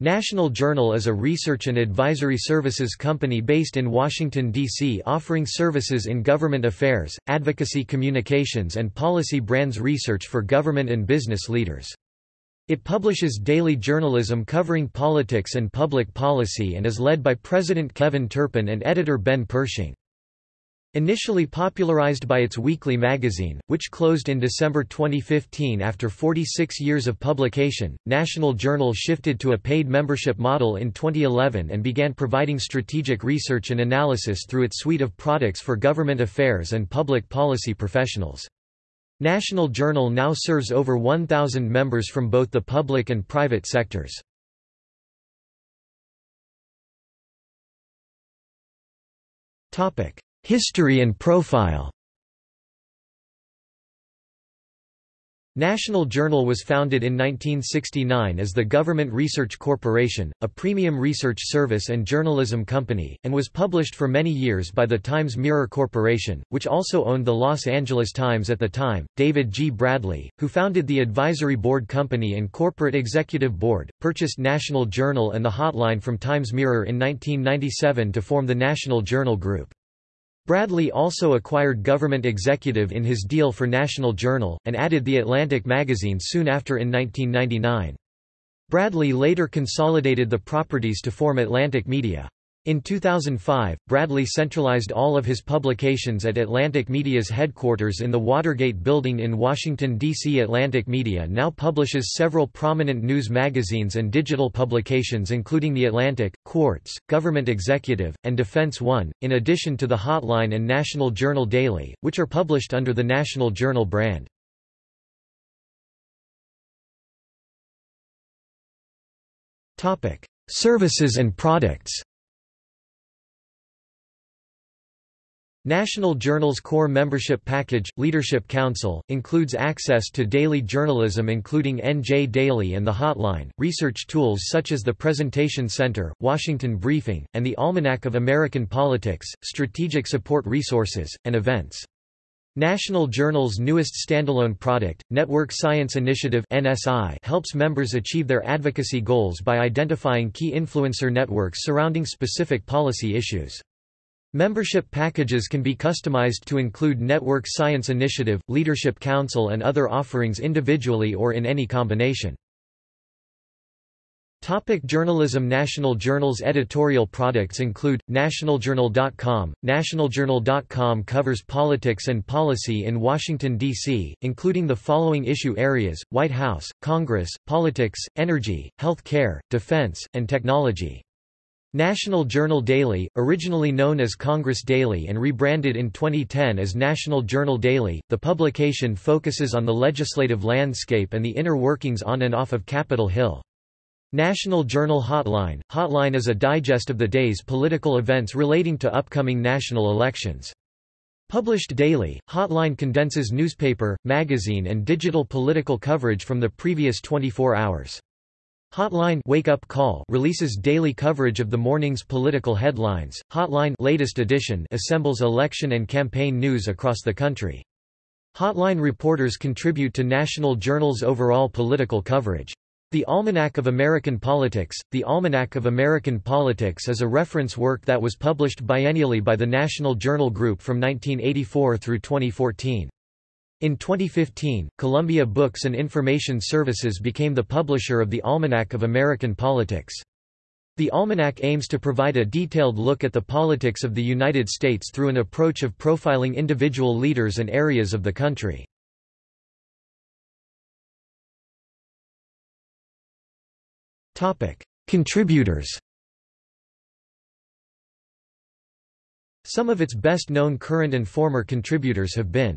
National Journal is a research and advisory services company based in Washington, D.C. offering services in government affairs, advocacy communications and policy brands research for government and business leaders. It publishes daily journalism covering politics and public policy and is led by President Kevin Turpin and editor Ben Pershing. Initially popularized by its weekly magazine, which closed in December 2015 after 46 years of publication, National Journal shifted to a paid membership model in 2011 and began providing strategic research and analysis through its suite of products for government affairs and public policy professionals. National Journal now serves over 1,000 members from both the public and private sectors. Topic History and profile National Journal was founded in 1969 as the Government Research Corporation, a premium research service and journalism company, and was published for many years by the Times Mirror Corporation, which also owned the Los Angeles Times at the time. David G. Bradley, who founded the Advisory Board Company and Corporate Executive Board, purchased National Journal and the Hotline from Times Mirror in 1997 to form the National Journal Group. Bradley also acquired Government Executive in his deal for National Journal, and added The Atlantic magazine soon after in 1999. Bradley later consolidated the properties to form Atlantic Media. In 2005, Bradley centralized all of his publications at Atlantic Media's headquarters in the Watergate Building in Washington, D.C. Atlantic Media now publishes several prominent news magazines and digital publications including The Atlantic, Quartz, Government Executive, and Defense One, in addition to The Hotline and National Journal Daily, which are published under the National Journal brand. Services and products National Journal's core membership package, Leadership Council, includes access to daily journalism including NJ Daily and The Hotline, research tools such as the Presentation Center, Washington Briefing, and the Almanac of American Politics, strategic support resources, and events. National Journal's newest standalone product, Network Science Initiative NSI, helps members achieve their advocacy goals by identifying key influencer networks surrounding specific policy issues. Membership packages can be customized to include Network Science Initiative, Leadership Council and other offerings individually or in any combination. Topic journalism National Journal's editorial products include, nationaljournal.com. Nationaljournal.com covers politics and policy in Washington, D.C., including the following issue areas, White House, Congress, politics, energy, health care, defense, and technology. National Journal Daily, originally known as Congress Daily and rebranded in 2010 as National Journal Daily, the publication focuses on the legislative landscape and the inner workings on and off of Capitol Hill. National Journal Hotline – Hotline is a digest of the day's political events relating to upcoming national elections. Published daily, Hotline condenses newspaper, magazine and digital political coverage from the previous 24 hours. Hotline Wake Up Call releases daily coverage of the morning's political headlines. Hotline latest edition assembles election and campaign news across the country. Hotline reporters contribute to National Journal's overall political coverage. The Almanac of American Politics The Almanac of American Politics is a reference work that was published biennially by the National Journal Group from 1984 through 2014. In 2015, Columbia Books and Information Services became the publisher of the Almanac of American Politics. The Almanac aims to provide a detailed look at the politics of the United States through an approach of profiling individual leaders and areas of the country. Contributors Some of its best-known current and former contributors have been